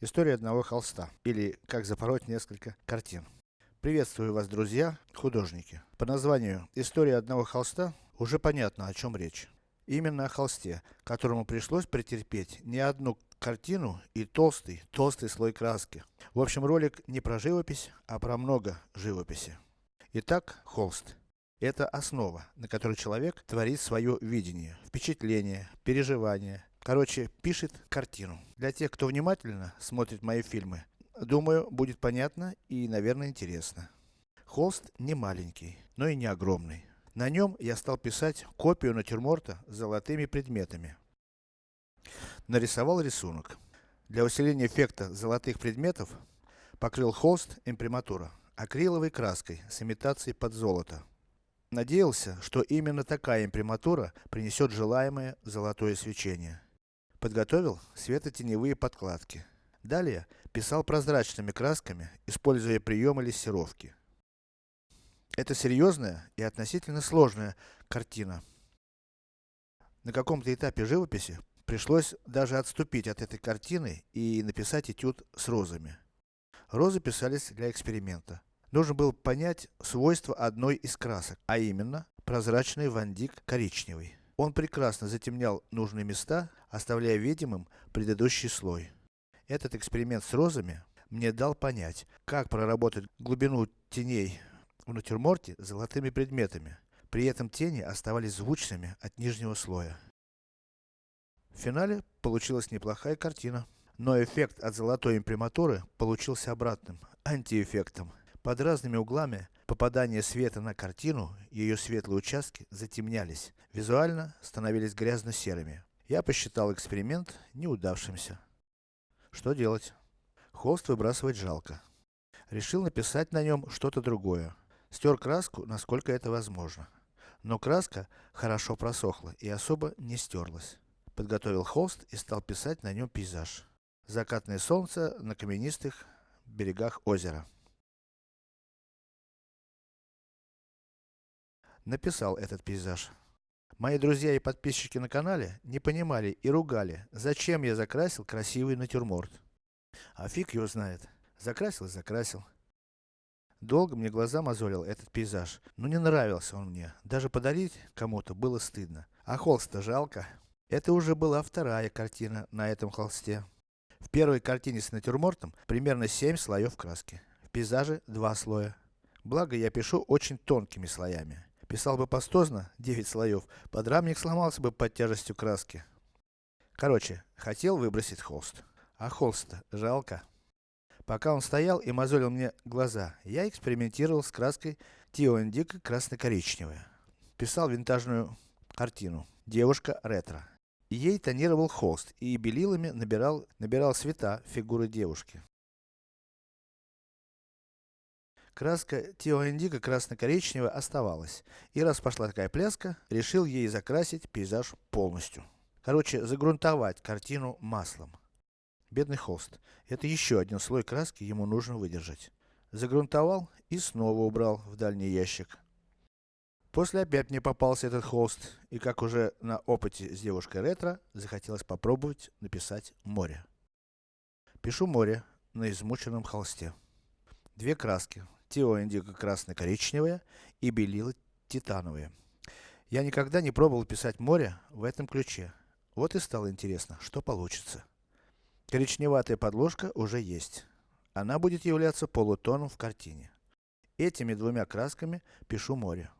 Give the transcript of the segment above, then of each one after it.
История одного холста, или как запороть несколько картин. Приветствую вас, друзья, художники. По названию «История одного холста» уже понятно, о чем речь. Именно о холсте, которому пришлось претерпеть не одну картину и толстый, толстый слой краски. В общем, ролик не про живопись, а про много живописи. Итак, холст. Это основа, на которой человек творит свое видение, впечатление, переживание, Короче, пишет картину. Для тех, кто внимательно смотрит мои фильмы, думаю, будет понятно и, наверное, интересно. Холст не маленький, но и не огромный. На нем я стал писать копию натюрморта с золотыми предметами. Нарисовал рисунок. Для усиления эффекта золотых предметов, покрыл холст имприматура акриловой краской с имитацией под золото. Надеялся, что именно такая имприматура принесет желаемое золотое свечение. Подготовил светотеневые подкладки. Далее, писал прозрачными красками, используя приемы лессировки. Это серьезная и относительно сложная картина. На каком-то этапе живописи, пришлось даже отступить от этой картины и написать этюд с розами. Розы писались для эксперимента. Нужно было понять свойства одной из красок, а именно, прозрачный вандик коричневый. Он прекрасно затемнял нужные места, оставляя видимым предыдущий слой. Этот эксперимент с розами мне дал понять, как проработать глубину теней в натюрморте золотыми предметами. При этом тени оставались звучными от нижнего слоя. В финале получилась неплохая картина. Но эффект от золотой имприматуры получился обратным, антиэффектом. Под разными углами попадания света на картину, ее светлые участки затемнялись, визуально становились грязно-серыми. Я посчитал эксперимент неудавшимся. Что делать? Холст выбрасывать жалко. Решил написать на нем что-то другое. Стер краску, насколько это возможно. Но краска хорошо просохла и особо не стерлась. Подготовил холст и стал писать на нем пейзаж. Закатное солнце на каменистых берегах озера. Написал этот пейзаж. Мои друзья и подписчики на канале не понимали и ругали, зачем я закрасил красивый натюрморт. А фиг его знает. Закрасил и закрасил. Долго мне глаза мозолил этот пейзаж, но не нравился он мне. Даже подарить кому-то было стыдно. А холст-то жалко. Это уже была вторая картина на этом холсте. В первой картине с натюрмортом примерно 7 слоев краски. В пейзаже 2 слоя. Благо я пишу очень тонкими слоями. Писал бы пастозно, 9 слоев, подрамник сломался бы под тяжестью краски. Короче, хотел выбросить холст. А холст-то жалко. Пока он стоял и мозолил мне глаза, я экспериментировал с краской Тио Индиго красно-коричневая. Писал винтажную картину. Девушка ретро. ей тонировал холст и белилами набирал, набирал цвета фигуры девушки. Краска Тио Индиго красно-коричневая оставалась. И раз пошла такая пляска, решил ей закрасить пейзаж полностью. Короче, загрунтовать картину маслом. Бедный холст. Это еще один слой краски ему нужно выдержать. Загрунтовал и снова убрал в дальний ящик. После опять мне попался этот холст, и как уже на опыте с девушкой ретро, захотелось попробовать написать море. Пишу море на измученном холсте. Две краски, Тио индиго красно-коричневое и белила титановые. Я никогда не пробовал писать море в этом ключе. Вот и стало интересно, что получится. Коричневатая подложка уже есть. Она будет являться полутоном в картине. Этими двумя красками пишу море.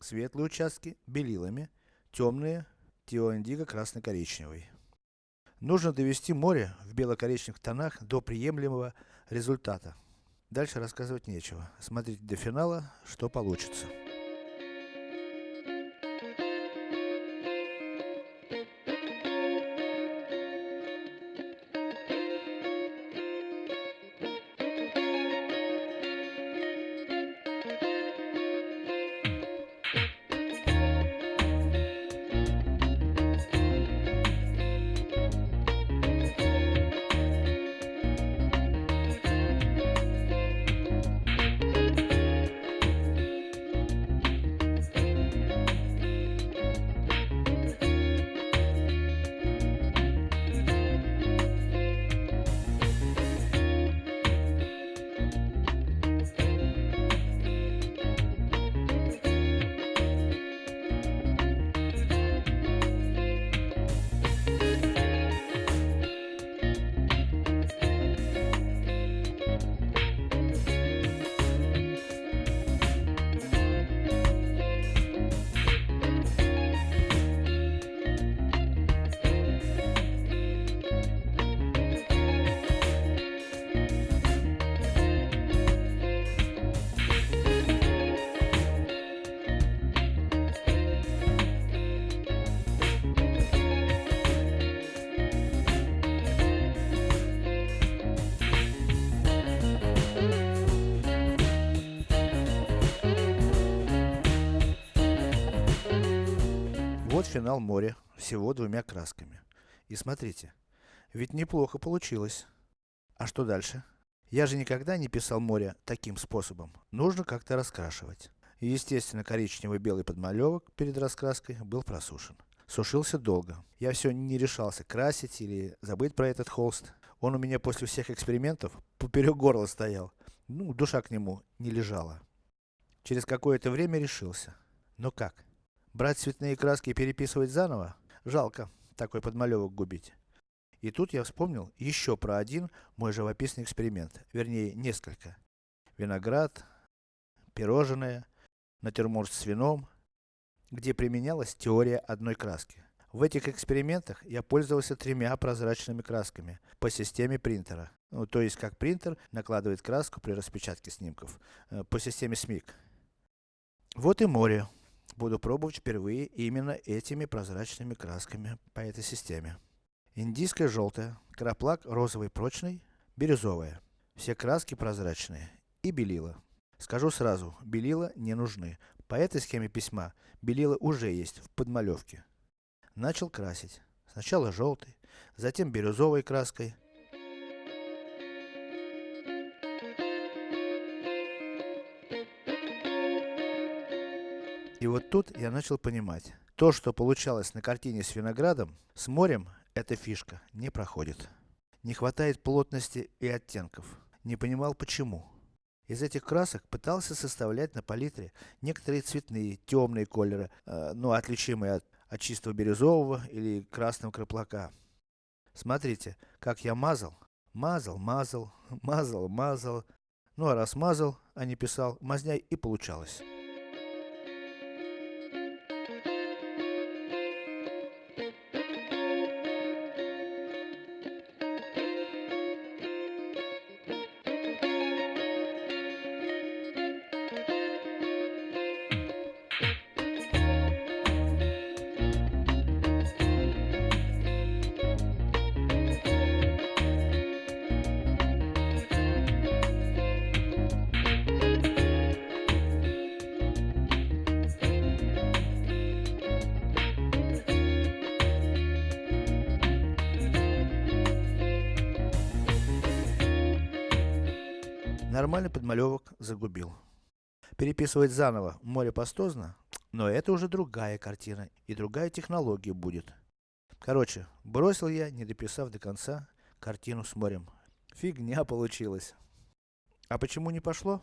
Светлые участки белилами, темные Тио индиго красно-коричневый. Нужно довести море в бело-коричневых тонах до приемлемого результата. Дальше рассказывать нечего. Смотрите до финала, что получится. Финал моря всего двумя красками. И смотрите, ведь неплохо получилось. А что дальше? Я же никогда не писал море таким способом. Нужно как-то раскрашивать. Естественно коричневый белый подмалевок перед раскраской был просушен. Сушился долго. Я все не решался красить или забыть про этот холст. Он у меня после всех экспериментов поперек горла стоял. Ну, душа к нему не лежала. Через какое-то время решился. Но как? Брать цветные краски и переписывать заново? Жалко такой подмалевок губить. И тут я вспомнил еще про один мой живописный эксперимент, вернее несколько. Виноград, пирожное, натюрморт с вином, где применялась теория одной краски. В этих экспериментах я пользовался тремя прозрачными красками по системе принтера. Ну, то есть как принтер накладывает краску при распечатке снимков э, по системе СМИК. Вот и море. Буду пробовать впервые именно этими прозрачными красками по этой системе. Индийская желтая, краплак розовый прочный, бирюзовая. Все краски прозрачные. И белила. Скажу сразу, белила не нужны. По этой схеме письма, белила уже есть в подмалевке. Начал красить. Сначала желтой, затем бирюзовой краской. И вот тут я начал понимать. То, что получалось на картине с виноградом, с морем, эта фишка не проходит. Не хватает плотности и оттенков. Не понимал почему. Из этих красок пытался составлять на палитре некоторые цветные, темные колеры, э, ну отличимые от, от чистого бирюзового или красного краплака. Смотрите, как я мазал, мазал, мазал, мазал, мазал. Ну а раз мазал, а не писал, мазняй и получалось. Нормальный подмалевок загубил. Переписывать заново море пастозно, но это уже другая картина и другая технология будет. Короче, бросил я, не дописав до конца, картину с морем. Фигня получилась. А почему не пошло?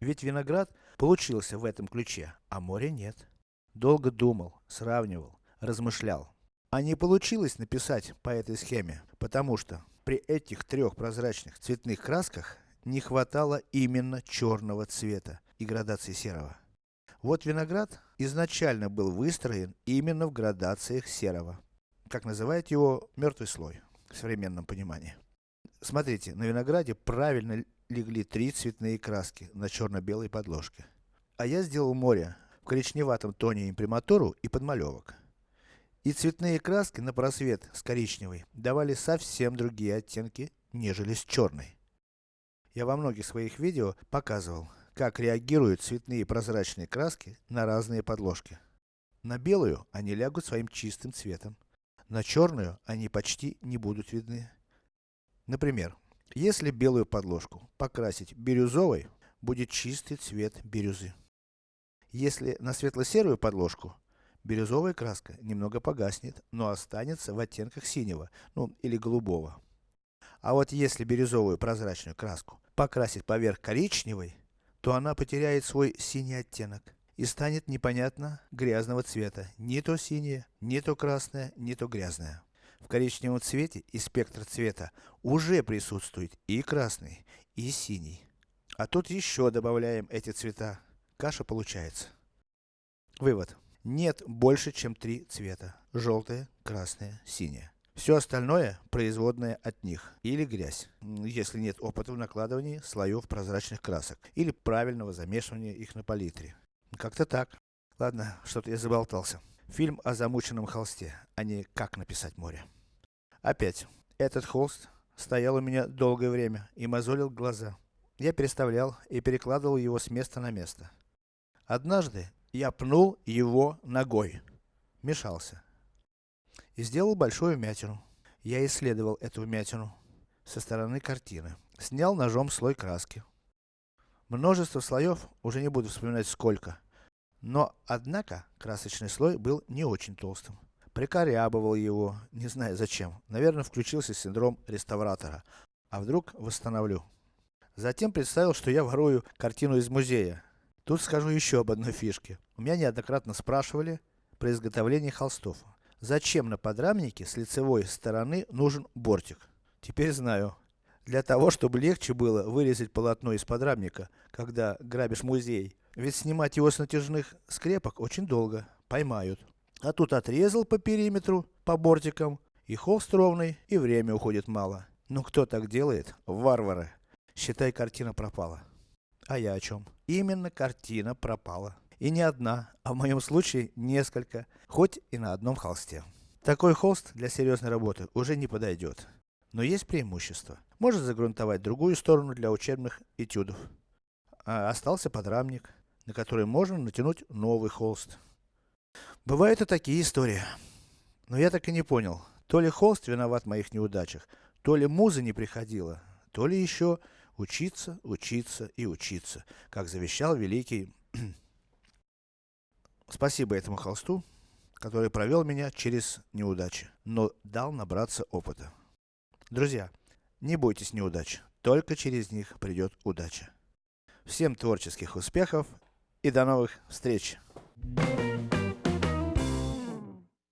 Ведь виноград получился в этом ключе, а моря нет. Долго думал, сравнивал, размышлял. А не получилось написать по этой схеме, потому что при этих трех прозрачных цветных красках не хватало именно черного цвета и градации серого. Вот виноград изначально был выстроен именно в градациях серого. Как называют его мертвый слой в современном понимании. Смотрите, на винограде правильно легли три цветные краски на черно-белой подложке. А я сделал море в коричневатом тоне имприматуру и подмалевок. И цветные краски на просвет с коричневой давали совсем другие оттенки, нежели с черной. Я во многих своих видео показывал, как реагируют цветные прозрачные краски на разные подложки. На белую они лягут своим чистым цветом. На черную они почти не будут видны. Например, если белую подложку покрасить бирюзовой, будет чистый цвет бирюзы. Если на светло-серую подложку, бирюзовая краска немного погаснет, но останется в оттенках синего, ну или голубого. А вот если бирюзовую прозрачную краску покрасить поверх коричневой, то она потеряет свой синий оттенок и станет непонятно грязного цвета. Не то синее, не то красное, не то грязное. В коричневом цвете и спектр цвета уже присутствует и красный, и синий. А тут еще добавляем эти цвета. Каша получается. Вывод. Нет больше чем три цвета. Желтое, красное, синее. Все остальное производное от них. Или грязь, если нет опыта в накладывании слоев прозрачных красок. Или правильного замешивания их на палитре. Как-то так. Ладно, что-то я заболтался. Фильм о замученном холсте, а не как написать море. Опять. Этот холст стоял у меня долгое время и мозолил глаза. Я переставлял и перекладывал его с места на место. Однажды я пнул его ногой. Мешался. И сделал большую вмятину. Я исследовал эту вмятину со стороны картины. Снял ножом слой краски. Множество слоев, уже не буду вспоминать сколько. Но, однако, красочный слой был не очень толстым. Прикорябывал его, не знаю зачем. Наверное, включился синдром реставратора. А вдруг восстановлю. Затем представил, что я ворую картину из музея. Тут скажу еще об одной фишке. У меня неоднократно спрашивали при изготовлении холстов. Зачем на подрамнике с лицевой стороны нужен бортик? Теперь знаю. Для того, чтобы легче было вырезать полотно из подрамника, когда грабишь музей. Ведь снимать его с натяжных скрепок очень долго. Поймают. А тут отрезал по периметру, по бортикам, и холст ровный, и время уходит мало. Ну кто так делает? Варвары. Считай, картина пропала. А я о чем? Именно картина пропала. И не одна, а в моем случае несколько, хоть и на одном холсте. Такой холст для серьезной работы уже не подойдет. Но есть преимущество. Может загрунтовать другую сторону для учебных этюдов. А остался подрамник, на который можно натянуть новый холст. Бывают и такие истории. Но я так и не понял, то ли холст виноват в моих неудачах, то ли муза не приходила, то ли еще учиться, учиться и учиться, как завещал великий Спасибо этому холсту, который провел меня через неудачи, но дал набраться опыта. Друзья, не бойтесь неудач, только через них придет удача. Всем творческих успехов и до новых встреч! Thank you.